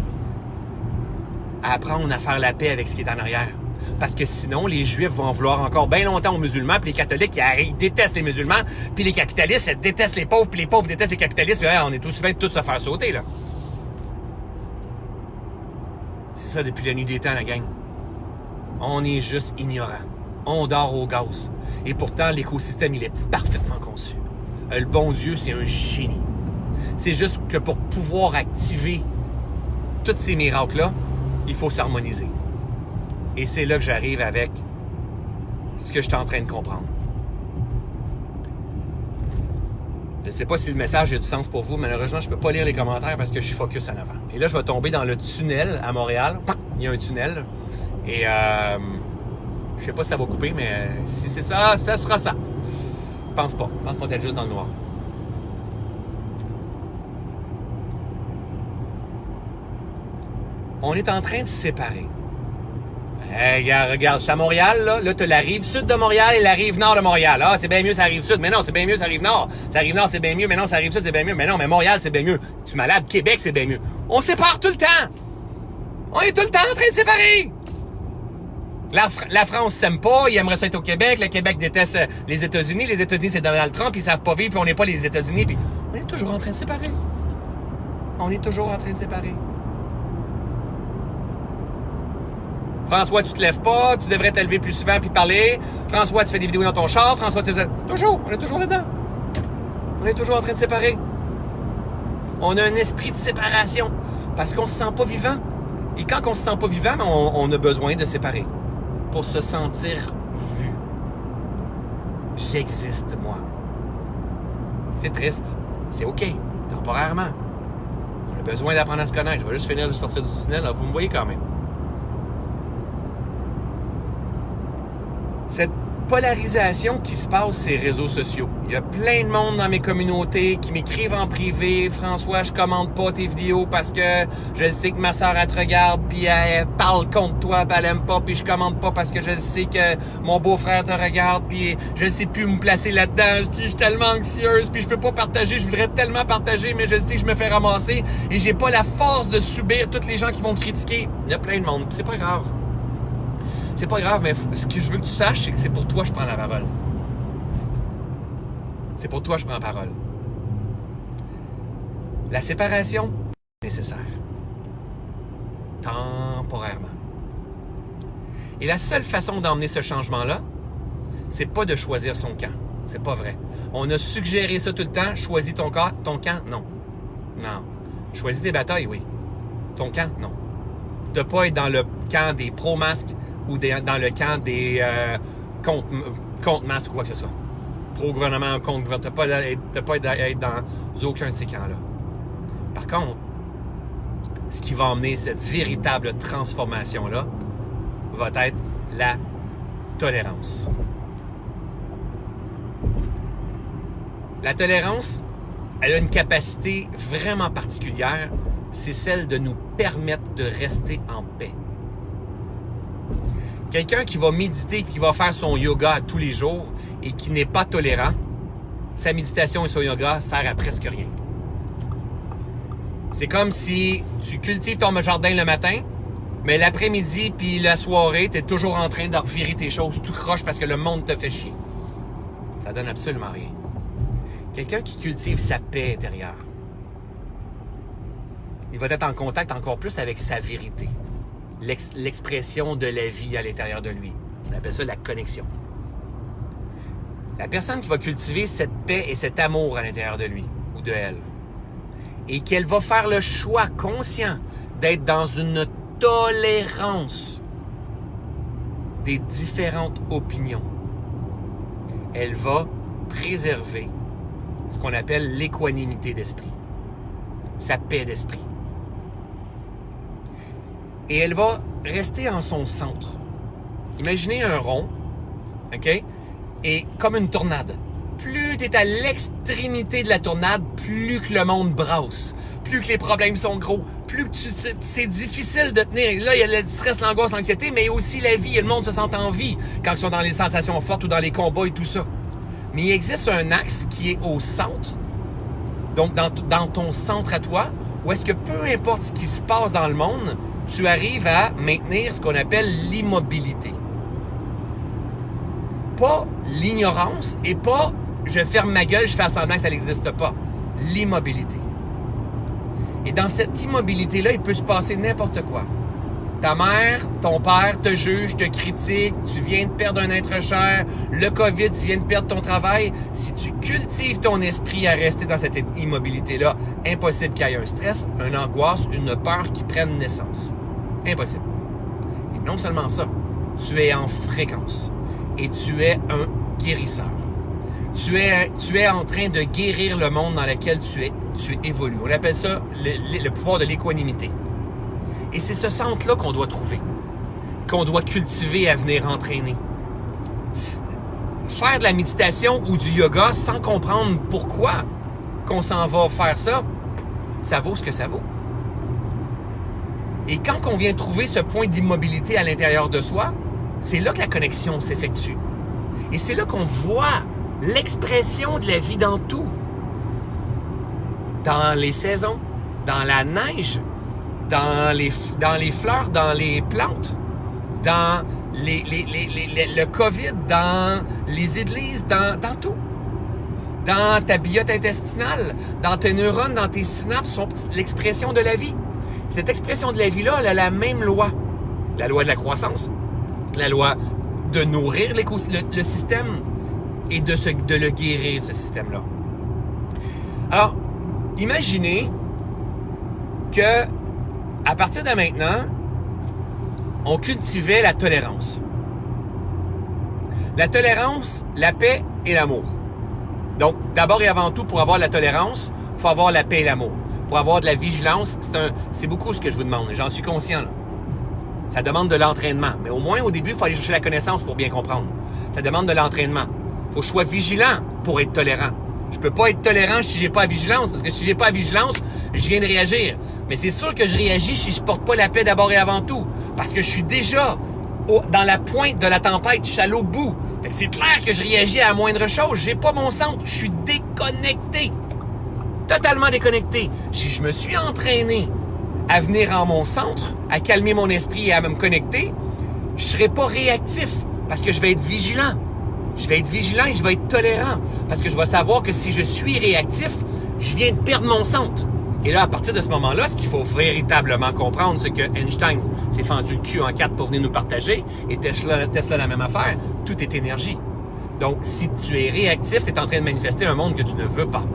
À apprendre à faire la paix avec ce qui est en arrière. Parce que sinon, les Juifs vont vouloir encore bien longtemps aux musulmans, puis les catholiques, ils, détestent les musulmans, puis les capitalistes, ils détestent les pauvres, puis les pauvres détestent les capitalistes, puis on est tous bien de tous se faire sauter, là. C'est ça depuis la nuit des temps, la gang. On est juste ignorant. On dort au gaz. Et pourtant, l'écosystème, il est parfaitement conçu. Euh, le bon Dieu, c'est un génie. C'est juste que pour pouvoir activer tous ces miracles-là, il faut s'harmoniser. Et c'est là que j'arrive avec ce que je suis en train de comprendre. Je ne sais pas si le message a du sens pour vous. Malheureusement, je ne peux pas lire les commentaires parce que je suis focus en avant. Et là, je vais tomber dans le tunnel à Montréal. Il y a un tunnel. Et euh, je sais pas si ça va couper, mais si c'est ça, ça sera ça. Je pense pas. Je pense qu'on est juste dans le noir. On est en train de se séparer. Hey, regarde, regarde, c'est à Montréal, là. Là, t'as la rive sud de Montréal et la rive nord de Montréal. Ah, c'est bien mieux, ça rive sud. Mais non, c'est bien mieux, ça rive nord. Ça rive nord, c'est bien mieux. Mais non, ça rive sud, c'est bien mieux. Mais non, mais Montréal, c'est bien mieux. Tu es malade, Québec, c'est bien mieux. On sépare tout le temps. On est tout le temps en train de séparer. La, France s'aime pas, ils aimeraient ça être au Québec, le Québec déteste euh, les États-Unis, les États-Unis c'est Donald Trump, ils savent pas vivre, puis on n'est pas les États-Unis, puis on est toujours en train de séparer. On est toujours en train de séparer. François, tu te lèves pas, tu devrais te lever plus souvent puis parler. François, tu fais des vidéos dans ton char. François, tu fais... Toujours, on est toujours là-dedans. On est toujours en train de séparer. On a un esprit de séparation parce qu'on se sent pas vivant. Et quand on se sent pas vivant, on, on a besoin de séparer pour se sentir vu. J'existe, moi. C'est triste. C'est OK. Temporairement. On a besoin d'apprendre à se connaître. Je vais juste finir de sortir du tunnel. Vous me voyez quand même. Cette polarisation qui se passe les réseaux sociaux. Il y a plein de monde dans mes communautés qui m'écrivent en privé, François, je commande pas tes vidéos parce que je sais que ma elle te regarde puis elle parle contre toi, elle aime pas puis je commande pas parce que je sais que mon beau-frère te regarde puis je sais plus me placer là-dedans, je suis tellement anxieuse puis je peux pas partager, je voudrais tellement partager mais je sais que je me fais ramasser et j'ai pas la force de subir toutes les gens qui vont critiquer. Il y a plein de monde, c'est pas grave c'est pas grave, mais ce que je veux que tu saches, c'est que c'est pour toi que je prends la parole. C'est pour toi que je prends la parole. La séparation est nécessaire. Temporairement. Et la seule façon d'emmener ce changement-là, c'est pas de choisir son camp. C'est pas vrai. On a suggéré ça tout le temps. Choisis ton camp. Ton camp, non. Non. Choisis des batailles, oui. Ton camp, non. De pas être dans le camp des pro-masques, ou dans le camp des euh, contre, contre ou quoi que ce soit. Pro-gouvernement, contre-gouvernement. Tu pas, à être dans aucun de ces camps-là. Par contre, ce qui va emmener cette véritable transformation-là va être la tolérance. La tolérance, elle a une capacité vraiment particulière, c'est celle de nous permettre de rester en paix. Quelqu'un qui va méditer, qui va faire son yoga tous les jours et qui n'est pas tolérant, sa méditation et son yoga sert à presque rien. C'est comme si tu cultives ton jardin le matin, mais l'après-midi puis la soirée, tu es toujours en train de revirer tes choses tout croche parce que le monde te fait chier. Ça donne absolument rien. Quelqu'un qui cultive sa paix intérieure, il va être en contact encore plus avec sa vérité l'expression de la vie à l'intérieur de lui. On appelle ça la connexion. La personne qui va cultiver cette paix et cet amour à l'intérieur de lui ou de elle, et qu'elle va faire le choix conscient d'être dans une tolérance des différentes opinions, elle va préserver ce qu'on appelle l'équanimité d'esprit, sa paix d'esprit et elle va rester en son centre. Imaginez un rond, OK? Et comme une tornade. Plus tu es à l'extrémité de la tornade, plus que le monde brasse, plus que les problèmes sont gros, plus que c'est difficile de tenir. Là, il y a le stress, l'angoisse, l'anxiété, mais aussi la vie. Et le monde se sent en vie quand ils sont dans les sensations fortes ou dans les combats et tout ça. Mais il existe un axe qui est au centre, donc dans, dans ton centre à toi, où est-ce que peu importe ce qui se passe dans le monde, tu arrives à maintenir ce qu'on appelle l'immobilité. Pas l'ignorance et pas je ferme ma gueule, je fais semblant que ça n'existe pas. L'immobilité. Et dans cette immobilité-là, il peut se passer n'importe quoi. Ta mère, ton père te juge, te critique, tu viens de perdre un être cher, le COVID, tu viens de perdre ton travail. Si tu cultives ton esprit à rester dans cette immobilité-là, impossible qu'il y ait un stress, une angoisse, une peur qui prenne naissance. Impossible. Et non seulement ça, tu es en fréquence et tu es un guérisseur. Tu es, tu es en train de guérir le monde dans lequel tu es, tu évolues. On appelle ça le, le pouvoir de l'équanimité. Et c'est ce centre-là qu'on doit trouver, qu'on doit cultiver à venir entraîner. Faire de la méditation ou du yoga sans comprendre pourquoi qu'on s'en va faire ça, ça vaut ce que ça vaut. Et quand on vient trouver ce point d'immobilité à l'intérieur de soi, c'est là que la connexion s'effectue. Et c'est là qu'on voit l'expression de la vie dans tout. Dans les saisons, dans la neige, dans les, dans les fleurs, dans les plantes, dans les, le COVID dans les églises, dans, dans tout. Dans ta biote intestinale, dans tes neurones, dans tes synapses, sont l'expression de la vie. Cette expression de la vie-là, elle a la même loi. La loi de la croissance, la loi de nourrir le, système et de le guérir, ce système-là. Alors, imaginez que à partir de maintenant, on cultivait la tolérance. La tolérance, la paix et l'amour. Donc, d'abord et avant tout, pour avoir la tolérance, il faut avoir la paix et l'amour. Pour avoir de la vigilance, c'est beaucoup ce que je vous demande. J'en suis conscient. Ça demande de l'entraînement. Mais au moins, au début, il faut aller chercher la connaissance pour bien comprendre. Ça demande de l'entraînement. Il faut que je sois vigilant pour être tolérant. Je peux pas être tolérant si j'ai pas la vigilance, parce que si j'ai pas la vigilance, je viens de réagir. Mais c'est sûr que je réagis si je porte pas la paix d'abord et avant tout. Parce que je suis déjà dans la pointe de la tempête, je suis à bout. c'est clair que je réagis à la moindre chose. J'ai pas mon centre. Je suis déconnecté. Totalement déconnecté. Si je me suis entraîné à venir en mon centre, à calmer mon esprit et à me connecter, je serai pas réactif parce que je vais être vigilant. Je vais être vigilant et je vais être tolérant parce que je vais savoir que si je suis réactif, je viens de perdre mon centre. Et là, à partir de ce moment-là, ce qu'il faut véritablement comprendre, c'est que Einstein s'est fendu le cul en quatre pour venir nous partager, et Tesla, Tesla la même affaire, tout est énergie. Donc, si tu es réactif, tu es en train de manifester un monde que tu ne veux pas.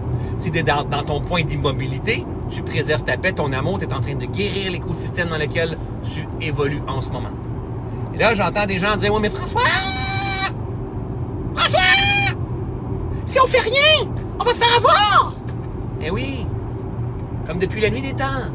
Dans, ton point d'immobilité, tu préserves ta paix, ton amour, tu es en train de guérir l'écosystème dans lequel tu évolues en ce moment. Et là, j'entends des gens dire, oui, mais François, François, si on fait rien, on va se faire avoir. Eh oui, comme depuis la nuit des temps.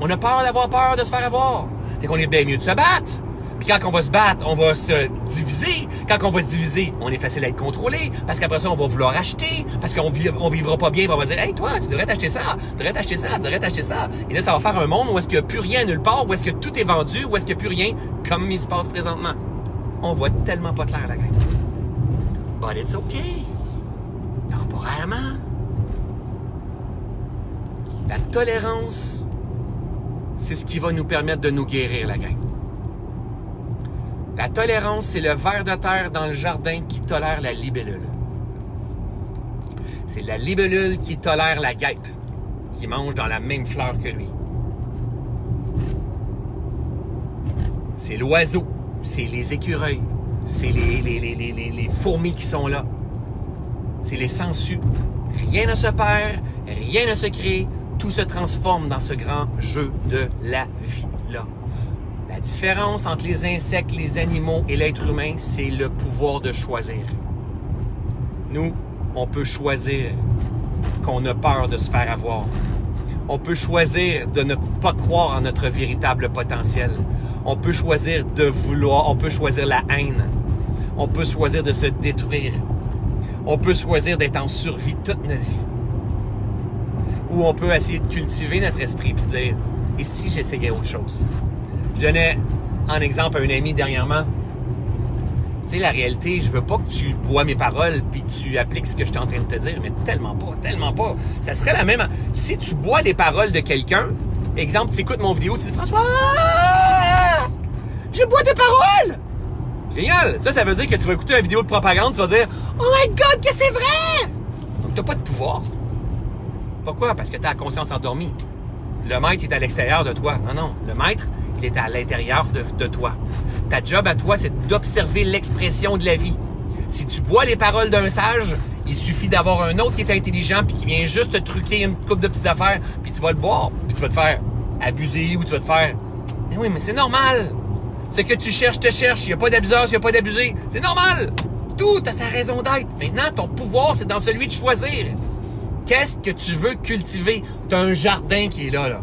On a peur d'avoir peur de se faire avoir. Fait qu'on est bien mieux de se battre. Puis quand on va se battre, on va se diviser. Quand on va se diviser, on est facile à être contrôlé. Parce qu'après ça, on va vouloir acheter. Parce qu'on on vivra pas bien. On va dire, hey, toi, tu devrais t'acheter ça. Tu devrais t'acheter ça. Tu devrais t'acheter ça. Et là, ça va faire un monde où est-ce qu'il a plus rien nulle part. Où est-ce que tout est vendu. Où est-ce qu'il a plus rien comme il se passe présentement. On voit tellement pas clair la gang. But it's okay. Temporairement. La tolérance, c'est ce qui va nous permettre de nous guérir, la gang. La tolérance, c'est le ver de terre dans le jardin qui tolère la libellule. C'est la libellule qui tolère la guêpe, qui mange dans la même fleur que lui. C'est l'oiseau, c'est les écureuils, c'est les, fourmis qui sont là. C'est les sangsues. Rien ne se perd, rien ne se crée, tout se transforme dans ce grand jeu de la vie-là. La différence entre les insectes, les animaux et l'être humain, c'est le pouvoir de choisir. Nous, on peut choisir qu'on a peur de se faire avoir. On peut choisir de ne pas croire en notre véritable potentiel. On peut choisir de vouloir, on peut choisir la haine. On peut choisir de se détruire. On peut choisir d'être en survie toute notre vie où on peut essayer de cultiver notre esprit puis dire et si j'essayais autre chose? Je donnais un exemple à un ami dernièrement. Tu sais, la réalité, je veux pas que tu bois mes paroles puis tu appliques ce que je suis en train de te dire, mais tellement pas, tellement pas. Ça serait la même. Si tu bois les paroles de quelqu'un, exemple, tu écoutes mon vidéo, tu dis François, je bois tes paroles. Génial. Ça, ça veut dire que tu vas écouter une vidéo de propagande, tu vas dire Oh my God, que c'est vrai. Donc, t'as pas de pouvoir. Pourquoi? Parce que tu as la conscience endormie. Le maître est à l'extérieur de toi. Non, non. Le maître, il est à l'intérieur de, toi. Ta job à toi, c'est d'observer l'expression de la vie. Si tu bois les paroles d'un sage, il suffit d'avoir un autre qui est intelligent puis qui vient juste te truquer une coupe de petites affaires, puis tu vas le boire, puis tu vas te faire abuser ou tu vas te faire. Mais oui, mais c'est normal. Ce que tu cherches te cherche. Il n'y a pas d'abuseur, il n'y a pas d'abusé. C'est normal. Tout a sa raison d'être. Maintenant, ton pouvoir, c'est dans celui de choisir. Qu'est-ce que tu veux cultiver? Tu as un jardin qui est là, là.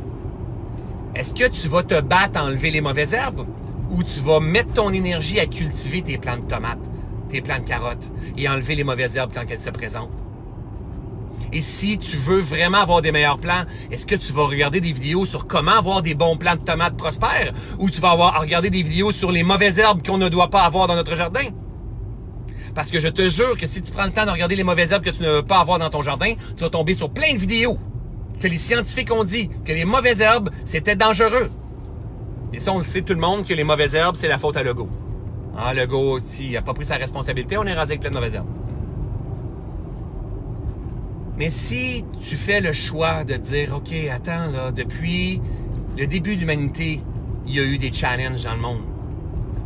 Est-ce que tu vas te battre à enlever les mauvaises herbes ou tu vas mettre ton énergie à cultiver tes plants de tomates, tes plants de carottes et enlever les mauvaises herbes quand elles se présentent? Et si tu veux vraiment avoir des meilleurs plants, est-ce que tu vas regarder des vidéos sur comment avoir des bons plants de tomates prospères ou tu vas avoir regarder des vidéos sur les mauvaises herbes qu'on ne doit pas avoir dans notre jardin? Parce que je te jure que si tu prends le temps de regarder les mauvaises herbes que tu ne veux pas avoir dans ton jardin, tu vas tomber sur plein de vidéos que les scientifiques ont dit que les mauvaises herbes, c'était dangereux. Et ça, on le sait tout le monde que les mauvaises herbes, c'est la faute à l'ego. Ah, le gars, s'il n'a pas pris sa responsabilité, on est rendu avec plein de mauvaises herbes. Mais si tu fais le choix de dire, OK, attends, là, depuis le début de l'humanité, il y a eu des challenges dans le monde.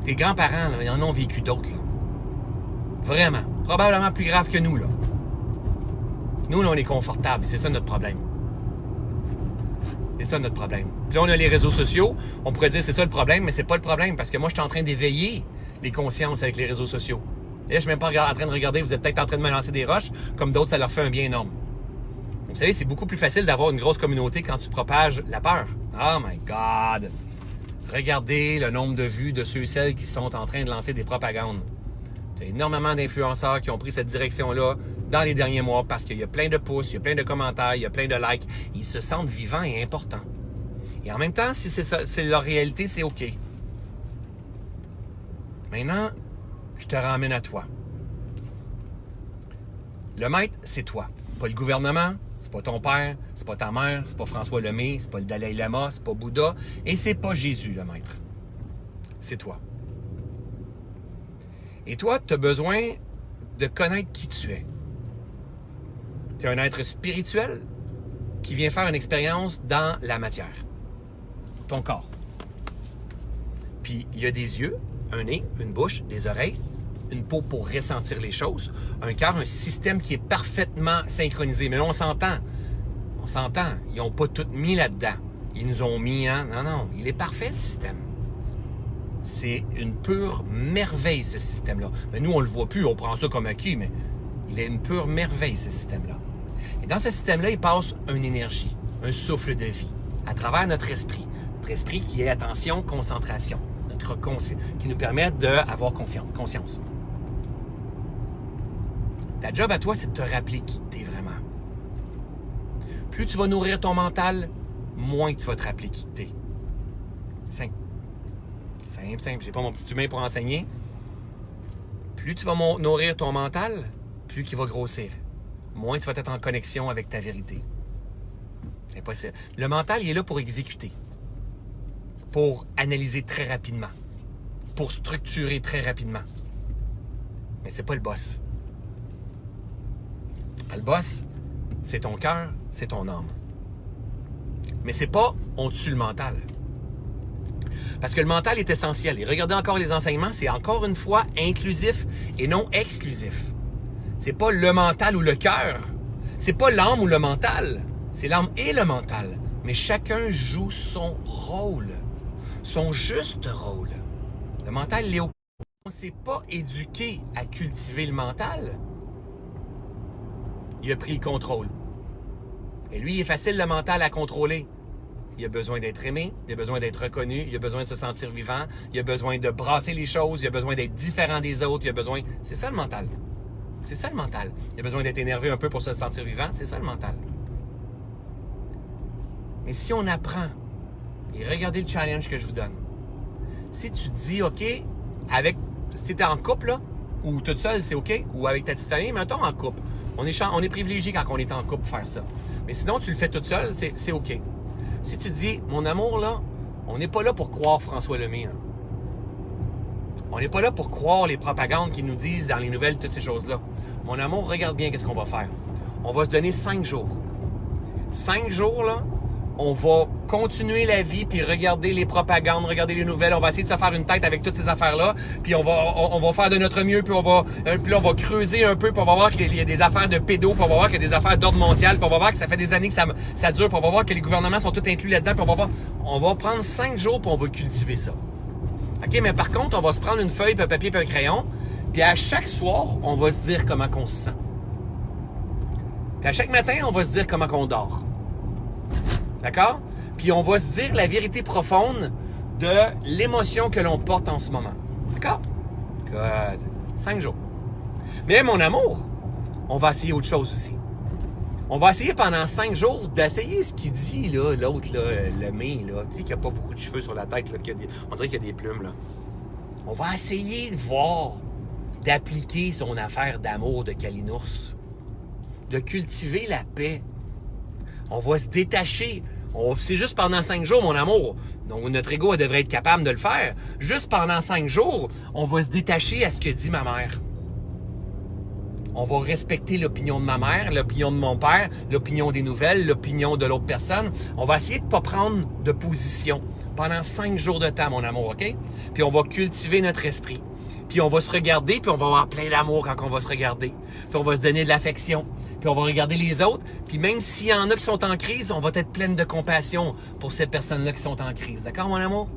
Tes grands-parents, ils en ont vécu d'autres. Vraiment. Probablement plus grave que nous. Là. Nous, là, on est confortable. C'est ça notre problème. C'est ça notre problème. Puis là, on a les réseaux sociaux. On pourrait dire c'est ça le problème, mais c'est pas le problème parce que moi, je suis en train d'éveiller les consciences avec les réseaux sociaux. Et là, je suis même pas en train de regarder, vous êtes peut-être en train de me lancer des roches, comme d'autres, ça leur fait un bien énorme. Vous savez, c'est beaucoup plus facile d'avoir une grosse communauté quand tu propages la peur. Oh my God! Regardez le nombre de vues de ceux et celles qui sont en train de lancer des propagandes. Il y a énormément d'influenceurs qui ont pris cette direction-là dans les derniers mois parce qu'il y a plein de pouces, il y a plein de commentaires, il y a plein de likes. Ils se sentent vivants et importants. Et en même temps, si c'est leur réalité, c'est OK. Maintenant, je te ramène à toi. Le maître, c'est toi. Pas le gouvernement, c'est pas ton père, c'est pas ta mère, c'est pas François Lemay, c'est pas le Dalai Lama, c'est pas Bouddha, et c'est pas Jésus, le maître. C'est toi. Et toi, tu as besoin de connaître qui tu es. Tu es un être spirituel qui vient faire une expérience dans la matière, ton corps. Puis il y a des yeux, un nez, une bouche, des oreilles, une peau pour ressentir les choses, un cœur, un système qui est parfaitement synchronisé. Mais là, on s'entend. On s'entend. Ils n'ont pas tout mis là-dedans. Ils nous ont mis, hein? Non, non, il est parfait, ce système. C'est une pure merveille, ce système-là. Mais nous, on le voit plus, on prend ça comme acquis, mais il est une pure merveille, ce système-là. Et dans ce système-là, il passe une énergie, un souffle de vie, à travers notre esprit. Notre esprit qui est attention, concentration, notre qui nous permet d'avoir conscience. Ta job à toi, c'est de te rappeler qui tu es vraiment. Plus tu vas nourrir ton mental, moins tu vas te rappeler qui. Simple, simple. J'ai pas mon petit humain pour enseigner. Plus tu vas nourrir ton mental, plus il va grossir. Moins tu vas être en connexion avec ta vérité. Impossible. Le mental, il est là pour exécuter, pour analyser très rapidement, pour structurer très rapidement. Mais c'est pas le boss. Le boss, c'est ton cœur, c'est ton âme. Mais c'est pas on tue le mental. Parce que le mental est essentiel. Et regardez encore les enseignements, c'est encore une fois inclusif et non exclusif. C'est pas le mental ou le cœur. C'est pas l'âme ou le mental. C'est l'âme et le mental. Mais chacun joue son rôle. Son juste rôle. Le mental, il est au... On ne s'est pas éduqué à cultiver le mental il a pris le contrôle. Et lui, il est facile le mental à contrôler. Il a besoin d'être aimé, il a besoin d'être reconnu, il a besoin de se sentir vivant, il a besoin de brasser les choses, il a besoin d'être différent des autres, il a besoin... C'est ça le mental. C'est ça le mental. Il a besoin d'être énervé un peu pour se sentir vivant, c'est ça le mental. Mais si on apprend, et regardez le challenge que je vous donne, si tu dis, OK, avec, si tu en couple, là, ou toute seule, c'est OK, ou avec ta petite famille, mettons en couple, on est, on est privilégié quand on est en couple faire ça. Mais sinon, tu le fais toute seule, c'est OK. Si tu dis, mon amour, là, on n'est pas là pour croire François Lemay. On n'est pas là pour croire les propagandes qui nous disent dans les nouvelles toutes ces choses-là. Mon amour, regarde bien qu'est-ce qu'on va faire. On va se donner cinq jours. Cinq jours, là, on va continuer la vie, puis regarder les propagandes, regarder les nouvelles. On va essayer de se faire une tête avec toutes ces affaires-là. Puis on va, faire de notre mieux, puis on va, euh, puis là, on va creuser un peu, pour on va voir qu'il y a des affaires de pédos, puis on va voir qu'il y a des affaires d'ordre mondial, puis on va voir que ça fait des années que ça, ça dure, puis on va voir que les gouvernements sont tous inclus là-dedans, puis on va voir. On va prendre cinq jours, puis on va cultiver ça. OK, mais par contre, on va se prendre une feuille, puis un papier, puis un crayon, puis à chaque soir, on va se dire comment qu'on se sent. Puis à chaque matin, on va se dire comment qu'on dort. D'accord? Puis on va se dire la vérité profonde de l'émotion que l'on porte en ce moment. D'accord? Good. Cinq jours. Mais mon amour, on va essayer autre chose aussi. On va essayer pendant cinq jours d'essayer ce qu'il dit, là, l'autre, là, le mien, là, tu sais, qui a pas beaucoup de cheveux sur la tête, là, qui a des, on dirait qu'il y a des plumes, là. On va essayer de voir, d'appliquer son affaire d'amour de Kalinours, de cultiver la paix. On va se détacher C'est juste pendant cinq jours, mon amour. Donc, notre ego devrait être capable de le faire. Juste pendant cinq jours, on va se détacher à ce que dit ma mère. On va respecter l'opinion de ma mère, l'opinion de mon père, l'opinion des nouvelles, l'opinion de l'autre personne. On va essayer de pas prendre de position pendant cinq jours de temps, mon amour, OK? Puis on va cultiver notre esprit. Puis on va se regarder, puis on va avoir plein d'amour quand on va se regarder. Puis on va se donner de l'affection. Puis on va regarder les autres. Puis même s'il y en a qui sont en crise, on va être pleine de compassion pour ces personnes-là qui sont en crise. D'accord, mon amour?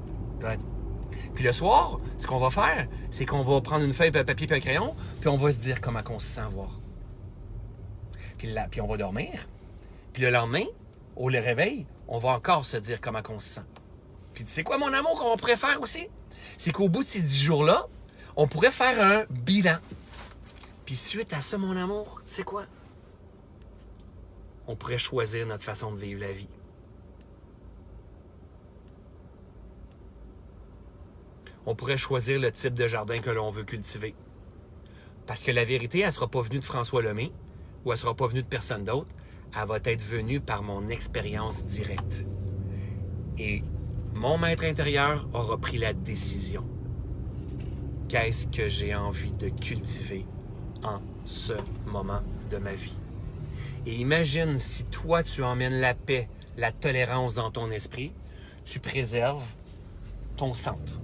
Puis le soir, ce qu'on va faire, c'est qu'on va prendre une feuille, un papier et un crayon, puis on va se dire comment on se sent voir. Puis, là, puis on va dormir. Puis le lendemain, au le réveil, on va encore se dire comment on se sent. Puis tu sais quoi, mon amour, qu'on faire aussi? C'est qu'au bout de ces dix jours-là, on pourrait faire un bilan. Puis suite à ça, mon amour, sais quoi? On pourrait choisir notre façon de vivre la vie. On pourrait choisir le type de jardin que l'on veut cultiver. Parce que la vérité, elle ne sera pas venue de François Lemay ou elle ne sera pas venue de personne d'autre. Elle va être venue par mon expérience directe. Et mon maître intérieur aura pris la décision qu'est-ce que j'ai envie de cultiver en ce moment de ma vie? Et imagine si toi, tu emmènes la paix, la tolérance dans ton esprit, tu préserves ton centre.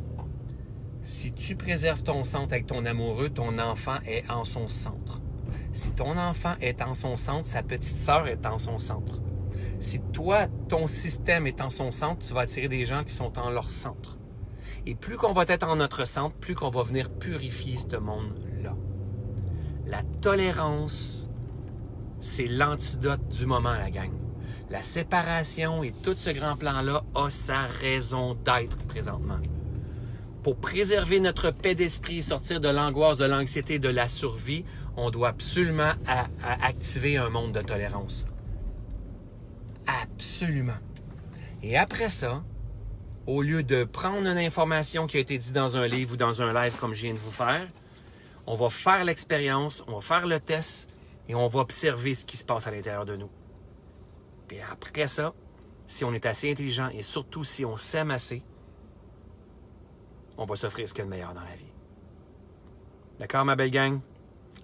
Si tu préserves ton centre avec ton amoureux, ton enfant est en son centre. Si ton enfant est en son centre, sa petite sœur est en son centre. Si toi, ton système est en son centre, tu vas attirer des gens qui sont en leur centre. Et plus qu'on va être en notre centre, plus qu'on va venir purifier ce monde-là. La tolérance, c'est l'antidote du moment, la gang. La séparation et tout ce grand plan-là a sa raison d'être présentement. Pour préserver notre paix d'esprit et sortir de l'angoisse, de l'anxiété, de la survie, on doit absolument activer un monde de tolérance. Absolument. Et après ça, au lieu de prendre une information qui a été dite dans un livre ou dans un live comme je viens de vous faire, on va faire l'expérience, on va faire le test et on va observer ce qui se passe à l'intérieur de nous. Puis après ça, si on est assez intelligent et surtout si on s'aime assez, on va s'offrir ce qu'il y a de meilleur dans la vie. D'accord, ma belle gang?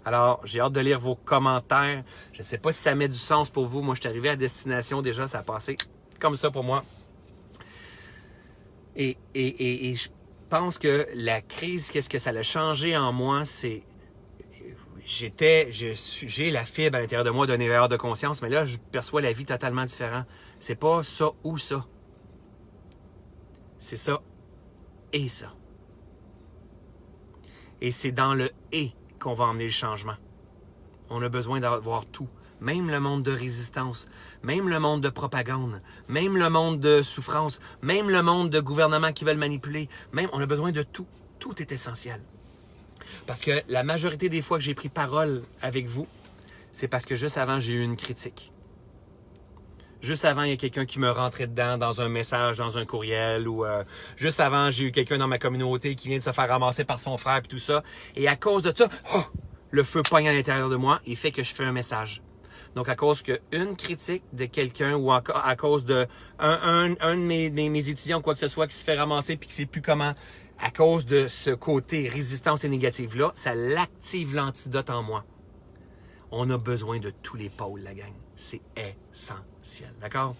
Alors, j'ai hâte de lire vos commentaires. Je ne sais pas si ça met du sens pour vous. Moi, je suis arrivé à destination déjà, ça a passé comme ça pour moi. Et, je pense que la crise, qu'est-ce que ça a changé en moi, c'est j'étais, j'ai la fibre à l'intérieur de moi d'un éveilleur de conscience, mais là, je perçois la vie totalement différent. C'est pas ça ou ça. C'est ça et ça. Et c'est dans le et qu'on va emmener le changement. On a besoin d'avoir tout même le monde de résistance, même le monde de propagande, même le monde de souffrance, même le monde de gouvernements qui veulent manipuler, même on a besoin de tout. Tout est essentiel. Parce que la majorité des fois que j'ai pris parole avec vous, c'est parce que juste avant, j'ai eu une critique. Juste avant, il y a quelqu'un qui me rentrait dedans dans un message, dans un courriel, ou euh, juste avant, j'ai eu quelqu'un dans ma communauté qui vient de se faire ramasser par son frère, et tout ça. Et à cause de ça, oh, le feu poigne à l'intérieur de moi et fait que je fais un message. Donc, à cause qu'une critique de quelqu'un ou encore à cause de un, de mes, mes, étudiants, quoi que ce soit, qui se fait ramasser puis qui sait plus comment, à cause de ce côté résistance et négative-là, ça l'active l'antidote en moi. On a besoin de tous les pôles, la gang. C'est essentiel. D'accord?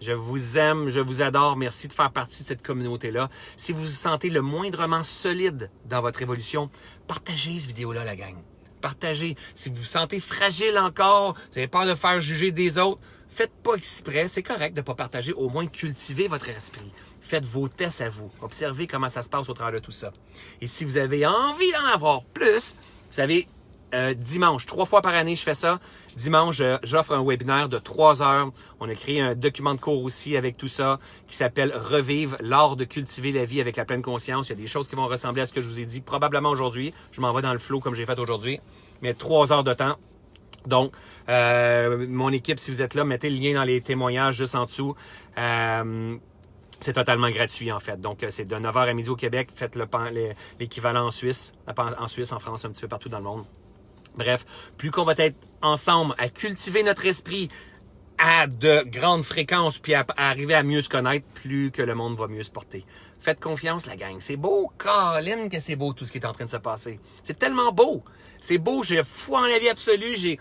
Je vous aime, je vous adore. Merci de faire partie de cette communauté-là. Si vous vous sentez le moindrement solide dans votre évolution, partagez cette vidéo-là, la gang partagez. Si vous vous sentez fragile encore, vous avez peur de faire juger des autres, faites pas exprès. C'est correct de ne pas partager. Au moins, cultivez votre esprit. Faites vos tests à vous. Observez comment ça se passe au travers de tout ça. Et si vous avez envie d'en avoir plus, vous savez, euh, dimanche, trois fois par année, je fais ça. Dimanche, j'offre un webinaire de trois heures. On a créé un document de cours aussi avec tout ça qui s'appelle Revivre l'art de cultiver la vie avec la pleine conscience. Il y a des choses qui vont ressembler à ce que je vous ai dit probablement aujourd'hui. Je m'en vais dans le flow comme j'ai fait aujourd'hui. Mais trois heures de temps. Donc, euh, mon équipe, si vous êtes là, mettez le lien dans les témoignages juste en dessous. Euh, c'est totalement gratuit, en fait. Donc, c'est de 9h à midi au Québec. Faites l'équivalent en Suisse, en Suisse, en France, un petit peu partout dans le monde. Bref, plus qu'on va être ensemble à cultiver notre esprit, à de grandes fréquences, puis à, à arriver à mieux se connaître, plus que le monde va mieux se porter. Faites confiance, la gang. C'est beau, Colin, que c'est beau tout ce qui est en train de se passer. C'est tellement beau. C'est beau, j'ai foi en la vie absolue, j'ai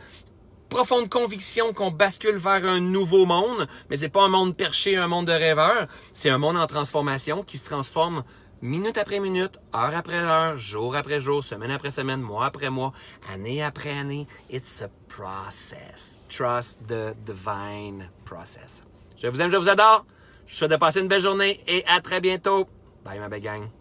profonde conviction qu'on bascule vers un nouveau monde, mais c'est pas un monde perché, un monde de rêveurs. C'est un monde en transformation qui se transforme minute après minute, heure après heure, jour après jour, semaine après semaine, mois après mois, année après année. It's a process. Trust the divine process. Je vous aime, je vous adore. Je vous souhaite de passer une belle journée et à très bientôt. Bye ma belle gang.